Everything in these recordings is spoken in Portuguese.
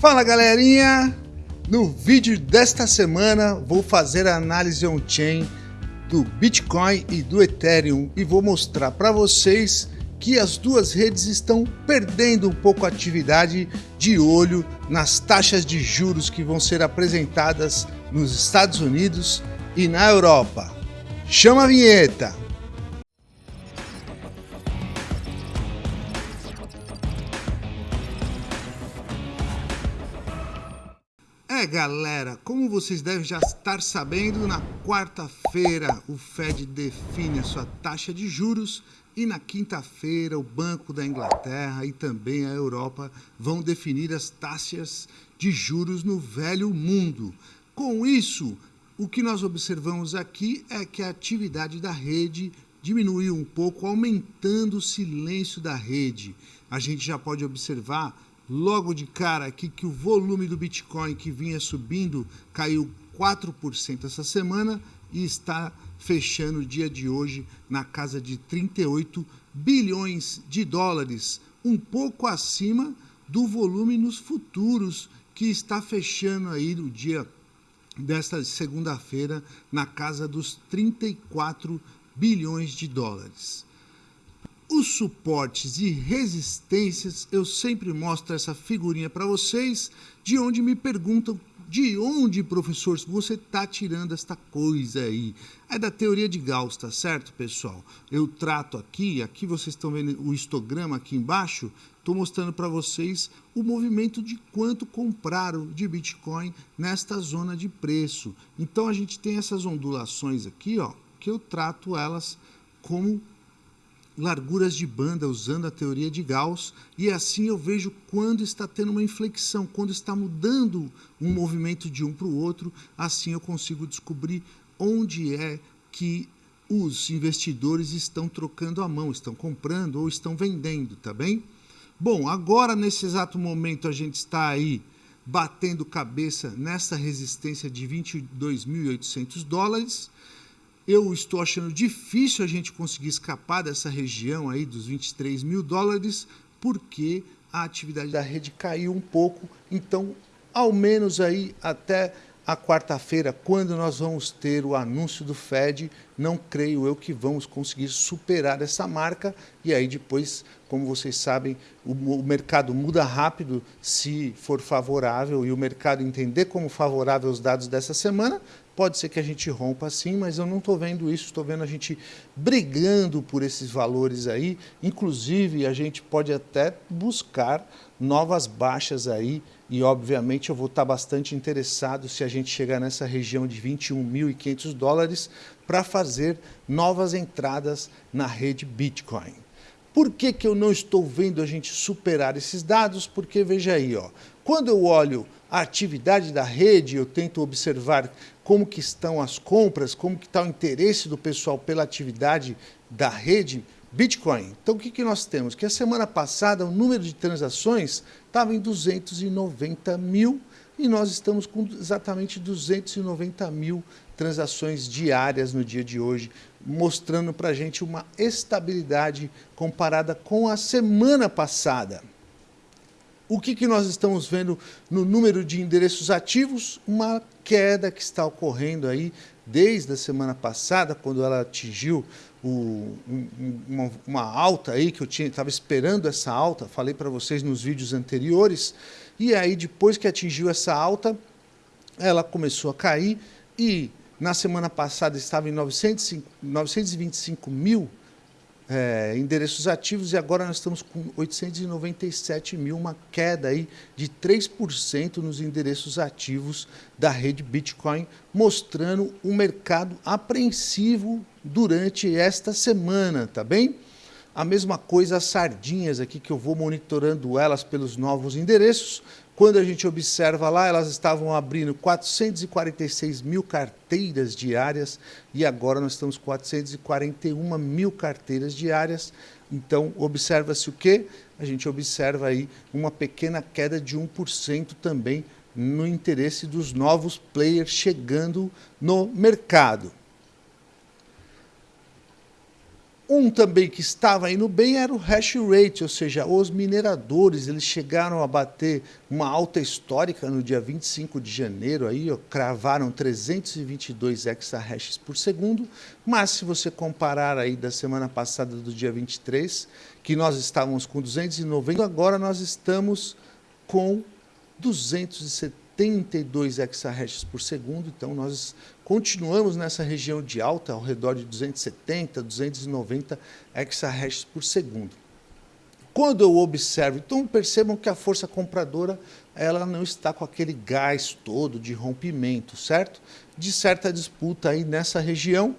Fala galerinha! No vídeo desta semana vou fazer a análise on-chain do Bitcoin e do Ethereum e vou mostrar para vocês que as duas redes estão perdendo um pouco a atividade de olho nas taxas de juros que vão ser apresentadas nos Estados Unidos e na Europa. Chama a vinheta! Galera, como vocês devem já estar sabendo, na quarta-feira o Fed define a sua taxa de juros e na quinta-feira o Banco da Inglaterra e também a Europa vão definir as taxas de juros no velho mundo. Com isso, o que nós observamos aqui é que a atividade da rede diminuiu um pouco, aumentando o silêncio da rede. A gente já pode observar logo de cara aqui que o volume do Bitcoin que vinha subindo caiu 4% essa semana e está fechando o dia de hoje na casa de 38 bilhões de dólares, um pouco acima do volume nos futuros que está fechando aí no dia desta segunda-feira na casa dos 34 bilhões de dólares os suportes e resistências, eu sempre mostro essa figurinha para vocês, de onde me perguntam de onde, professor, você está tirando esta coisa aí? É da teoria de Gauss, tá certo, pessoal? Eu trato aqui, aqui vocês estão vendo o histograma aqui embaixo, estou mostrando para vocês o movimento de quanto compraram de Bitcoin nesta zona de preço. Então a gente tem essas ondulações aqui, ó, que eu trato elas como larguras de banda usando a teoria de Gauss e assim eu vejo quando está tendo uma inflexão, quando está mudando um movimento de um para o outro, assim eu consigo descobrir onde é que os investidores estão trocando a mão, estão comprando ou estão vendendo, tá bem? Bom, agora nesse exato momento a gente está aí batendo cabeça nessa resistência de 22.800 dólares, eu estou achando difícil a gente conseguir escapar dessa região aí dos 23 mil dólares, porque a atividade da rede caiu um pouco. Então, ao menos aí até a quarta-feira, quando nós vamos ter o anúncio do Fed, não creio eu que vamos conseguir superar essa marca e aí depois, como vocês sabem, o, o, mercado muda rápido se for favorável e o mercado entender como favorável os dados dessa semana, Pode ser que a gente rompa assim, mas eu não estou vendo isso, estou vendo a gente brigando por esses valores aí. Inclusive, a gente pode até buscar novas baixas aí e, obviamente, eu vou estar bastante interessado se a gente chegar nessa região de 21.500 dólares para fazer novas entradas na rede Bitcoin. Por que, que eu não estou vendo a gente superar esses dados? Porque, veja aí, ó, quando eu olho a atividade da rede, eu tento observar como que estão as compras, como que está o interesse do pessoal pela atividade da rede Bitcoin. Então, o que, que nós temos? Que a semana passada o número de transações estava em 290 mil e nós estamos com exatamente 290 mil transações diárias no dia de hoje, mostrando para a gente uma estabilidade comparada com a semana passada. O que, que nós estamos vendo no número de endereços ativos? Uma queda que está ocorrendo aí desde a semana passada, quando ela atingiu o, uma, uma, alta aí, que eu estava esperando essa alta, falei para vocês nos vídeos anteriores, e aí depois que atingiu essa alta, ela começou a cair e na semana passada estava em 905, 925 mil é, endereços ativos e agora nós estamos com 897 mil, uma queda aí de 3% nos endereços ativos da rede Bitcoin, mostrando um mercado apreensivo durante esta semana, tá bem? A mesma coisa as sardinhas aqui, que eu vou monitorando elas pelos novos endereços, quando a gente observa lá, elas estavam abrindo 446 mil carteiras diárias e agora nós estamos com 441 mil carteiras diárias. Então, observa-se o quê? A gente observa aí uma pequena queda de 1% também no interesse dos novos players chegando no mercado. Um também que estava indo bem era o hash rate, ou seja, os mineradores, eles chegaram a bater uma alta histórica no dia 25 de janeiro, aí ó, cravaram 322 exahashes por segundo, mas se você comparar aí da semana passada do dia 23, que nós estávamos com 290, agora nós estamos com 270 72 exahashes por segundo, então nós continuamos nessa região de alta, ao redor de 270, 290 exahashes por segundo. Quando eu observo, então percebam que a força compradora ela não está com aquele gás todo de rompimento, certo? De certa disputa aí nessa região.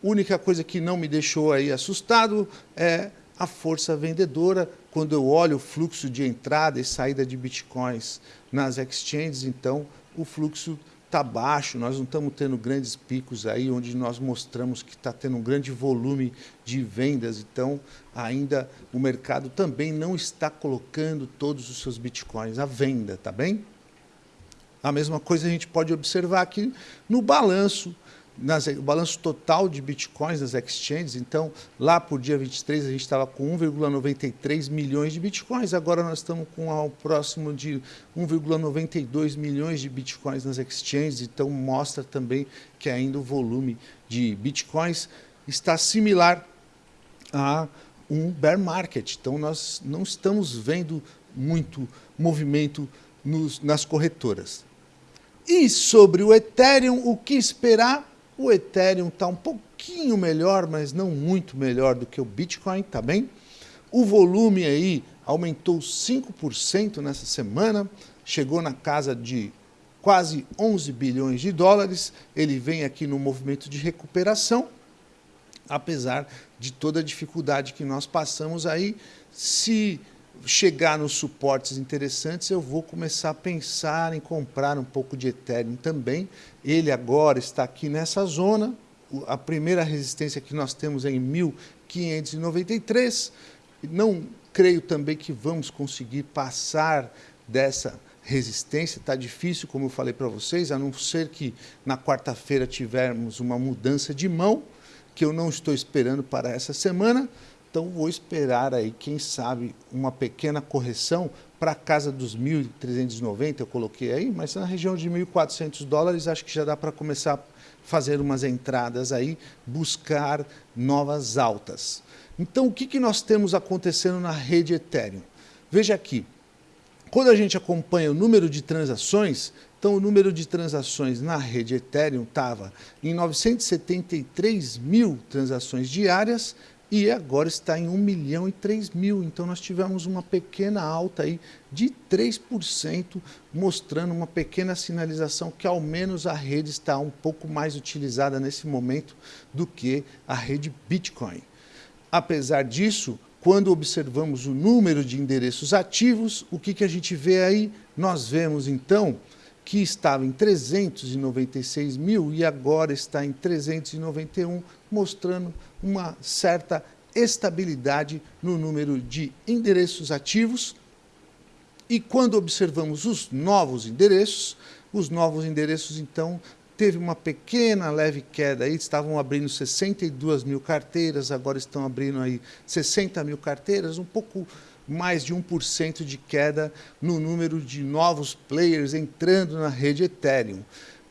Única coisa que não me deixou aí assustado é a força vendedora, quando eu olho o fluxo de entrada e saída de bitcoins nas exchanges, então o fluxo está baixo, nós não estamos tendo grandes picos aí, onde nós mostramos que está tendo um grande volume de vendas, então ainda o mercado também não está colocando todos os seus bitcoins à venda, tá bem? A mesma coisa a gente pode observar aqui no balanço nas, o balanço total de bitcoins nas exchanges, então lá por dia 23 a gente estava com 1,93 milhões de bitcoins, agora nós estamos com ao próximo de 1,92 milhões de bitcoins nas exchanges, então mostra também que ainda o volume de bitcoins está similar a um bear market, então nós não estamos vendo muito movimento nos, nas corretoras. E sobre o Ethereum, o que esperar? O Ethereum está um pouquinho melhor, mas não muito melhor do que o Bitcoin, tá bem? O volume aí aumentou 5% nessa semana, chegou na casa de quase 11 bilhões de dólares. Ele vem aqui no movimento de recuperação, apesar de toda a dificuldade que nós passamos aí. Se chegar nos suportes interessantes, eu vou começar a pensar em comprar um pouco de Ethereum também. Ele agora está aqui nessa zona, a primeira resistência que nós temos é em 1593. Não creio também que vamos conseguir passar dessa resistência, está difícil, como eu falei para vocês, a não ser que na quarta-feira tivermos uma mudança de mão, que eu não estou esperando para essa semana, então vou esperar aí, quem sabe, uma pequena correção para a casa dos 1.390, eu coloquei aí, mas na região de 1.400 dólares, acho que já dá para começar a fazer umas entradas aí, buscar novas altas. Então, o que, que nós temos acontecendo na rede Ethereum? Veja aqui, quando a gente acompanha o número de transações, então o número de transações na rede Ethereum estava em 973 mil transações diárias, e agora está em 1 milhão e 3 mil. Então nós tivemos uma pequena alta aí de 3%, mostrando uma pequena sinalização que ao menos a rede está um pouco mais utilizada nesse momento do que a rede Bitcoin. Apesar disso, quando observamos o número de endereços ativos, o que, que a gente vê aí? Nós vemos então que estava em 396 mil e agora está em 391, mostrando uma certa estabilidade no número de endereços ativos. E quando observamos os novos endereços, os novos endereços, então, teve uma pequena leve queda aí, estavam abrindo 62 mil carteiras, agora estão abrindo aí 60 mil carteiras, um pouco mais de 1% de queda no número de novos players entrando na rede Ethereum.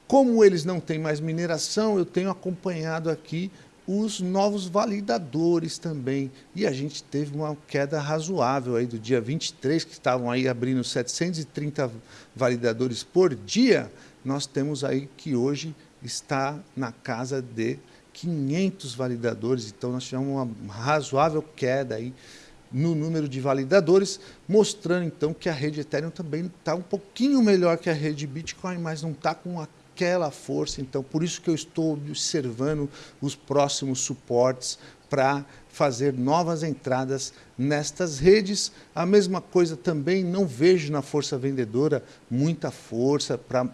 Como eles não têm mais mineração, eu tenho acompanhado aqui os novos validadores também. E a gente teve uma queda razoável aí do dia 23, que estavam aí abrindo 730 validadores por dia, nós temos aí que hoje está na casa de 500 validadores, então nós tivemos uma razoável queda aí no número de validadores, mostrando então que a rede Ethereum também está um pouquinho melhor que a rede Bitcoin, mas não está com aquela força. Então, por isso que eu estou observando os próximos suportes para fazer novas entradas nestas redes. A mesma coisa também, não vejo na força vendedora muita força para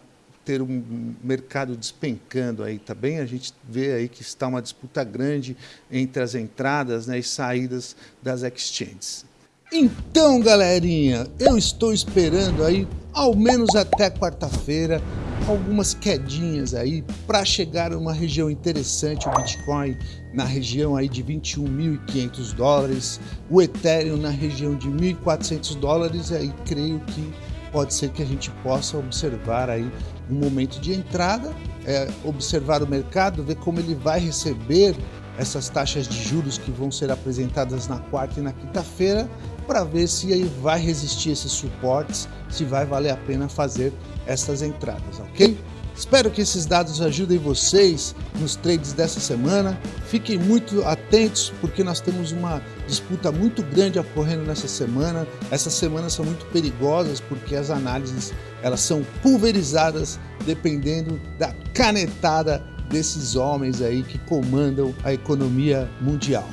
ter um mercado despencando aí, tá bem? A gente vê aí que está uma disputa grande entre as entradas né, e saídas das exchanges. Então, galerinha, eu estou esperando aí, ao menos até quarta-feira, algumas quedinhas aí para chegar a uma região interessante, o Bitcoin na região aí de 21.500 dólares, o Ethereum na região de 1.400 dólares, aí creio que pode ser que a gente possa observar aí um momento de entrada, é, observar o mercado, ver como ele vai receber essas taxas de juros que vão ser apresentadas na quarta e na quinta-feira, para ver se vai resistir esses suportes, se vai valer a pena fazer essas entradas, ok? Espero que esses dados ajudem vocês nos trades dessa semana. Fiquem muito atentos porque nós temos uma disputa muito grande ocorrendo nessa semana. Essas semanas são muito perigosas porque as análises elas são pulverizadas dependendo da canetada desses homens aí que comandam a economia mundial.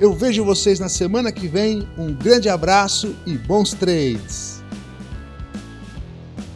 Eu vejo vocês na semana que vem. Um grande abraço e bons trades!